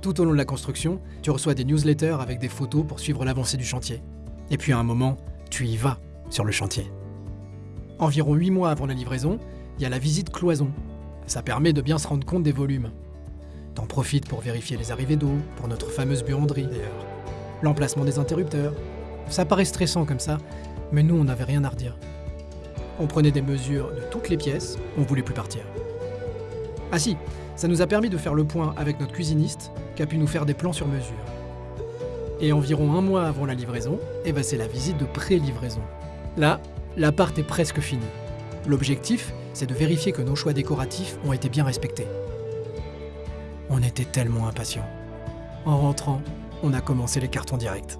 Tout au long de la construction, tu reçois des newsletters avec des photos pour suivre l'avancée du chantier. Et puis à un moment, tu y vas sur le chantier. Environ 8 mois avant la livraison, il y a la visite cloison. Ça permet de bien se rendre compte des volumes. T'en profites pour vérifier les arrivées d'eau, pour notre fameuse buanderie d'ailleurs. L'emplacement des interrupteurs. Ça paraît stressant comme ça, mais nous on n'avait rien à redire. On prenait des mesures de toutes les pièces, on voulait plus partir. Ah si, ça nous a permis de faire le point avec notre cuisiniste, qui a pu nous faire des plans sur mesure. Et environ un mois avant la livraison, eh ben c'est la visite de pré-livraison. Là, l'appart est presque fini. L'objectif, c'est de vérifier que nos choix décoratifs ont été bien respectés. On était tellement impatients. En rentrant, on a commencé les cartons directs.